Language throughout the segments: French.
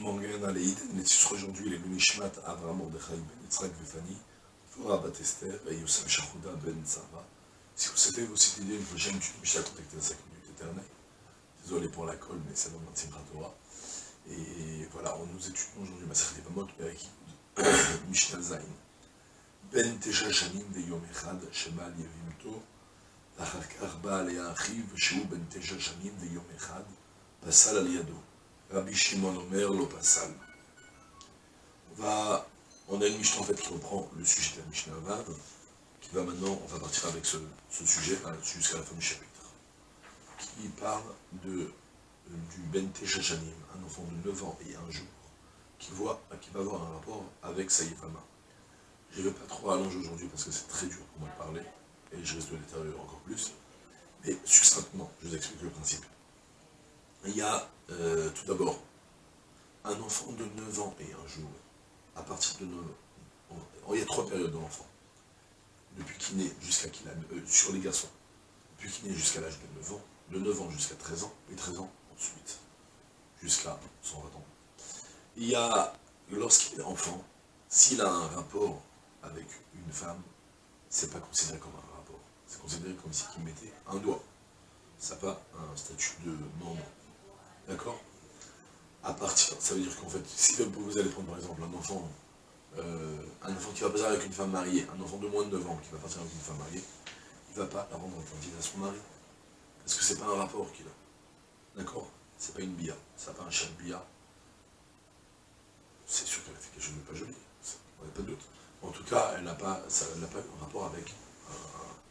Mangen Aleid, Netsus aujourd'hui, les Lunishmat, Avram Mordechai Ben Yitzhak Vefani, Fora Bat Esther et Yosef Shachouda Ben Tzara. Si vous savez vos cette idée, une prochaine étude Mishnah contactez à 5 minutes éternelles. Désolé pour la colle, mais c'est dans notre Simchat Torah. Et voilà, on nous étudions aujourd'hui Masachet Vamot, avec Mishnah Zain. Ben Tesha Shanim Veyom Echad, Shemal Yevimto, ואחר כך בא עליה אחיו, שהוא בן תשע שנים ויום אחד, פסל על ידו. Rabbi Shimon Omer lo pasal. On va, on a une Mishnah en fait qui reprend le sujet de la Mishnah Vav, qui va maintenant, on va partir avec ce, sujet jusqu'à la fin du chapitre, qui parle de, du Ben Teshachanim, un enfant de 9 ans et un jour, qui, voit, qui va avoir un rapport avec sa Yéfama. Je ne vais pas trop allonger aujourd'hui parce que c'est très dur pour moi de parler, et je risque de l'étérieur encore plus, mais succinctement, je vous explique le principe. Il y a tout d'abord un enfant de 9 ans et un jour. À partir de 9 ans, il y a trois périodes de l'enfant. Depuis qu'il naît jusqu'à qu'il a, euh, sur les garçons, depuis qu'il naît jusqu'à l'âge de 9 ans, de 9 ans jusqu'à 13 ans, et 13 ans ensuite, jusqu'à 120 ans. Il y a, lorsqu'il est enfant, s'il a un rapport avec une femme, c'est pas considéré comme un rapport. C'est considéré comme si il mettait un doigt. Ça n'a pas un statut de membre D'accord À partir, ça veut dire qu'en fait, si vous allez prendre par exemple un enfant, euh, un enfant qui va partir avec une femme mariée, un enfant de moins de 9 ans qui va partir avec une femme mariée, il ne va pas la rendre attentive à son mari. Parce que c'est pas un rapport qu'il a. D'accord? C'est pas une bia, ça pas un chat de. C'est sûr qu'elle a fait quelque chose de pas joli, on n'a pas de doute. En tout cas, elle n'a pas, eu un rapport avec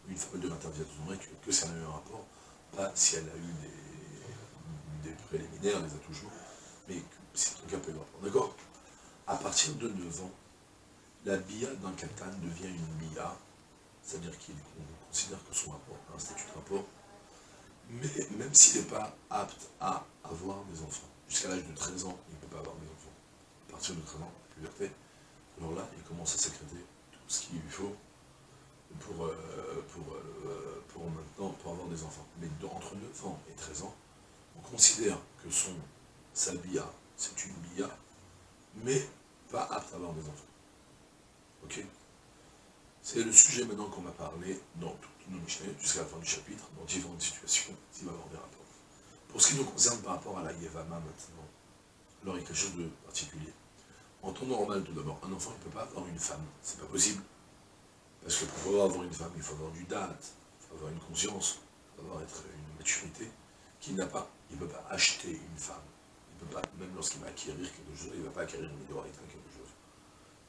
une femme de maternité à son mari, que, que ça n'a eu un rapport, pas si elle a eu des des préliminaires, les a toujours, mais c'est un cas peu. D'accord? À partir de 9 ans, la bia d'un katan devient une bia, c'est-à-dire qu'on considère que son rapport un statut de rapport, mais même s'il n'est pas apte à avoir des enfants, jusqu'à l'âge de 13 ans, il ne peut pas avoir des enfants. À partir de 13 ans, la puberté, alors là, il commence à sécréter tout ce qu'il lui faut pour, euh, pour, euh, pour maintenant pour avoir des enfants. Mais entre 9 ans et 13 ans, on considère que son, sa bia, c'est une bia, mais pas apte à avoir des enfants. Ok? C'est le sujet maintenant qu'on va parler dans toutes nos Mishnah, jusqu'à la fin du chapitre, dans différentes situations, s'il va avoir des rapports. Pour ce qui nous concerne par rapport à la Yevama maintenant, alors il y a quelque chose de particulier. En temps normal, tout d'abord, un enfant ne peut pas avoir une femme, c'est pas possible. Parce que pour pouvoir avoir une femme, il faut avoir du date, il faut avoir une conscience, il faut avoir être une maturité qu'il n'a pas il ne peut pas acheter une femme. Il peut pas, même lorsqu'il va acquérir quelque chose, il ne va pas acquérir une Midorita quelque chose.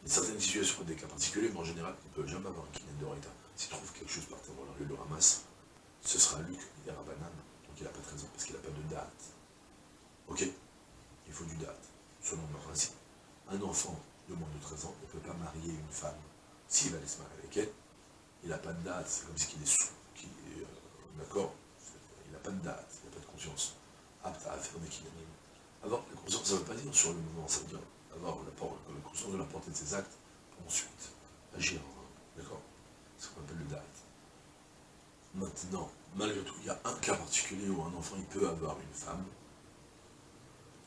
Il y a certaines situations, des cas particuliers, mais en général, il ne peut jamais avoir un kiné Dorita. S'il trouve quelque chose par terre rue, le ramasse, ce sera Luc, il ira banane, donc il n'a pas de raison, parce qu'il n'a pas de date. Ok? Il faut du date, selon le principe. Un enfant de moins de 13 ans ne peut pas marier une femme. S'il va aller se marier avec elle, il n'a pas de date, c'est comme si il est sous, euh, d'accord? Il n'a pas de date, apte à faire des kinamim. Avoir la conscience, ça ne veut pas dire sur le mouvement, ça veut dire avoir la, la conscience de la portée de ses actes pour ensuite agir. D'accord? C'est ce qu'on appelle le date. Maintenant, malgré tout, il y a un cas particulier où un enfant il peut avoir une femme.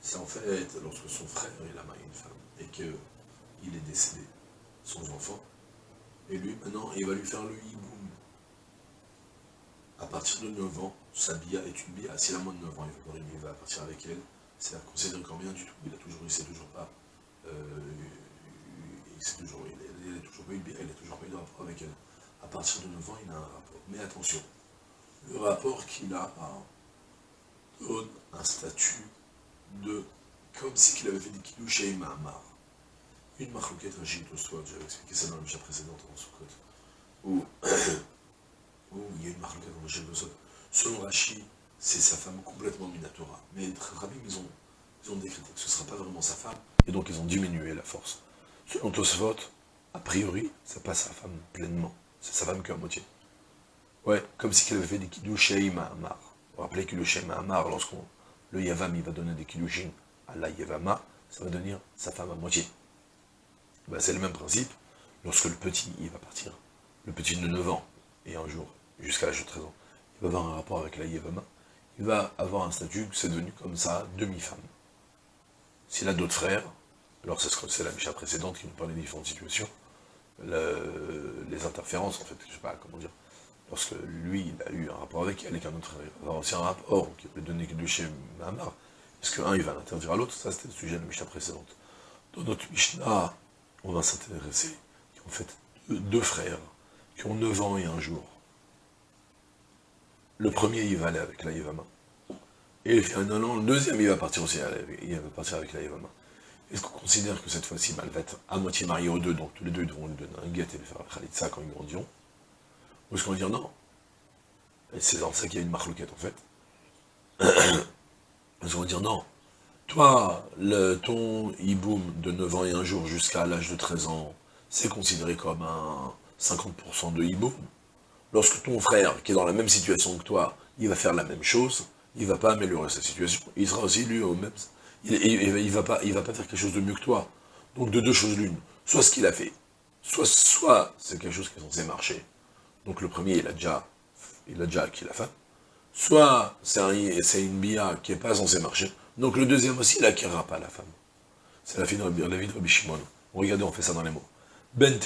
C'est en fait lorsque son frère il a marié une femme et qu'il est décédé, son enfant, et lui, maintenant, il va lui faire le hiboum. À partir de 9 ans, sa bia est une bia. S'il a moins de 9 ans, il va, partir avec elle. C'est considéré comme rien du tout. Il a toujours, il sait toujours pas. Euh, il sait toujours, toujours pas n'a toujours pas eu de rapport avec elle. À partir de 9 ans, il a un rapport. Mais attention, le rapport qu'il a donne un statut de comme si qu'il avait fait des kidouches et Mahamar. Une marloquette rachid au soir, j'avais expliqué ça dans la mission précédente en Soukot, où, il y a une en rachid au soir, Selon Rashi, c'est sa femme complètement Minatora. Mais Rabbi, ils ont, ils ont décrété que ce ne sera pas vraiment sa femme, et donc ils ont diminué la force. Selon Tosfot, a priori, c'est pas sa femme pleinement, c'est sa femme qu'à moitié. Ouais, comme si elle avait fait des kiddush Mahamar. Vous vous rappelez que le Shem Mahamar, lorsqu'on le Yavam il va donner des kiddushin à la Yavama, ça va devenir sa femme à moitié. Ben, c'est le même principe, lorsque le petit, il va partir, le petit de 9 ans, et un jour, jusqu'à l'âge de 13 ans, va avoir un rapport avec la Yevama, il va avoir un statut, c'est devenu comme ça, demi-femme. S'il a d'autres frères, alors c'est la Misha précédente qui nous parlait des différentes situations, les interférences, en fait, je sais pas comment dire, lorsque lui, il a eu un rapport avec elle, et qu'un autre va aussi un rapport, qui peut donner que deux chez Mahamar, est-ce qu'un, il va l'interdire à l'autre Ça, c'était le sujet de la Mishnah précédente. Dans notre Mishnah, on va s'intéresser, ont fait deux, frères, qui ont 9 ans et un jour. Le premier, il va aller avec la Yevama. Et finalement, le deuxième, il va partir aussi, il va partir avec la Yevama. Est-ce qu'on considère que cette fois-ci, bah, elle va être à moitié mariée aux deux, donc tous les deux devront lui donner un guet et lui faire la khalitsa quand ils grandiront Ou est-ce qu'on va dire non? C'est dans ça qu'il y a une marloquette en fait. est-ce qu'on va dire non? Toi, le, ton hiboum de 9 ans et un jour jusqu'à l'âge de 13 ans, c'est considéré comme un 50% de hiboum. Lorsque ton frère, qui est dans la même situation que toi, il va faire la même chose, il ne va pas améliorer sa situation, il sera aussi lui au même il ne va, pas, va pas faire quelque chose de mieux que toi. Donc de deux choses l'une, soit ce qu'il a fait, soit, soit c'est quelque chose qui est censé marcher. Donc le premier, il a déjà, il a déjà acquis la femme. Soit c'est une bia qui n'est pas censée marcher. Donc le deuxième aussi, il n'acquérera pas la femme. C'est la, vie de Rabbi Shimon. Regardez, on fait ça dans les mots. Ben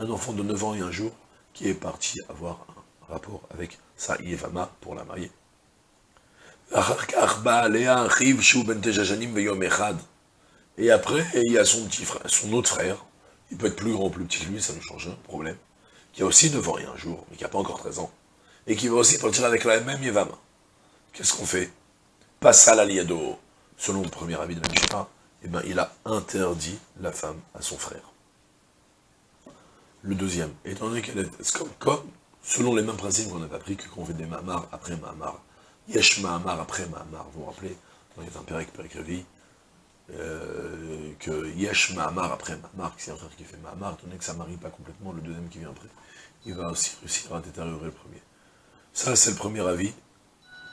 Un enfant de 9 ans et un jour qui est parti avoir un rapport avec sa Yevama pour la marier. Et après, il y a son petit frère, son autre frère, il peut être plus grand ou plus petit que lui, ça ne change un problème, qui a aussi 9 ans et un jour, mais qui n'a pas encore 13 ans, et qui va aussi partir avec la même Yevama. Qu'est-ce qu'on fait? Passe à l'aliado, selon le premier avis de Mishnah, eh ben, il a interdit la femme à son frère. Le deuxième, étant donné qu'elle est comme, selon les mêmes principes qu'on n'a appris que qu'on fait des mamars après mamar, Yesh Mahamar après Mahamar, vous vous rappelez, dans les Tempériques Péricrévi, euh, que Yesh Mahamar après Mahamar, que c'est un frère qui fait Mahamar, étant donné que ça ne marie pas complètement, le deuxième qui vient après, il va aussi réussir à détériorer le premier. Ça, c'est le premier avis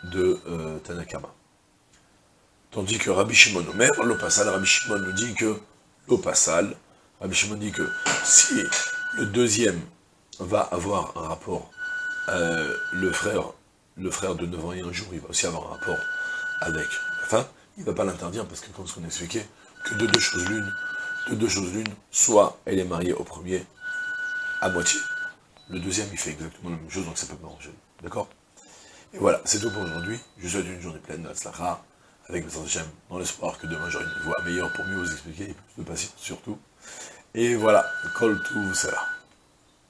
de euh, Tanakama. Tandis que Rabbi Shimon Omer, l'Opasal, Rabbi Shimon nous dit que l'Opasal, Rabbi Shimon dit que si le deuxième va avoir un rapport, euh, le frère de 9 ans et un jour, il va aussi avoir un rapport avec la femme, il ne va pas l'interdire parce que, comme ce qu'on expliquait, que de deux choses l'une, de deux choses l'une, soit elle est mariée au premier à moitié, le deuxième il fait exactement la même chose, donc ça peut pas. D'accord? Et voilà, c'est tout pour aujourd'hui. Je vous souhaite une journée pleine de Slacha, avec le j'aime, dans l'espoir que demain j'aurai une voix meilleure pour mieux vous expliquer, et plus de patience surtout. Et voilà, call to cela.